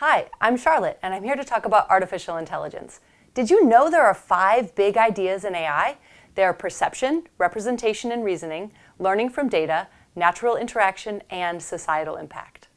Hi, I'm Charlotte, and I'm here to talk about artificial intelligence. Did you know there are five big ideas in AI? They are perception, representation and reasoning, learning from data, natural interaction, and societal impact.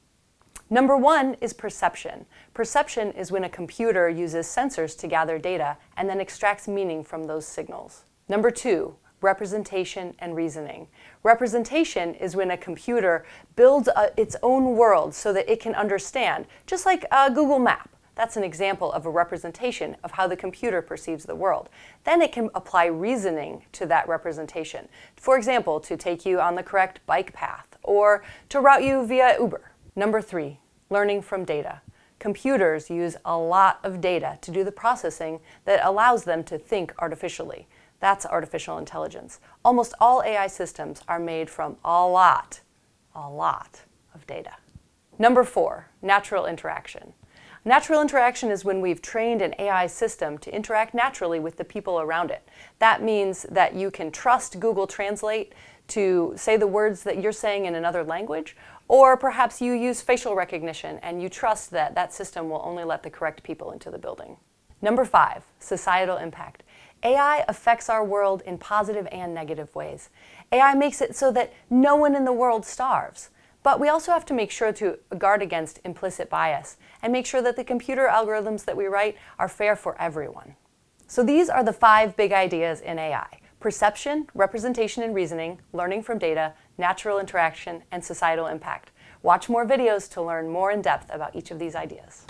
Number one is perception. Perception is when a computer uses sensors to gather data and then extracts meaning from those signals. Number two, representation and reasoning. Representation is when a computer builds a, its own world so that it can understand, just like a Google map. That's an example of a representation of how the computer perceives the world. Then it can apply reasoning to that representation. For example, to take you on the correct bike path or to route you via Uber. Number three, learning from data. Computers use a lot of data to do the processing that allows them to think artificially. That's artificial intelligence. Almost all AI systems are made from a lot, a lot of data. Number four, natural interaction. Natural interaction is when we've trained an AI system to interact naturally with the people around it. That means that you can trust Google Translate to say the words that you're saying in another language, or perhaps you use facial recognition and you trust that that system will only let the correct people into the building. Number five, societal impact. AI affects our world in positive and negative ways. AI makes it so that no one in the world starves. But we also have to make sure to guard against implicit bias and make sure that the computer algorithms that we write are fair for everyone. So these are the five big ideas in AI. Perception, representation and reasoning, learning from data, natural interaction, and societal impact. Watch more videos to learn more in depth about each of these ideas.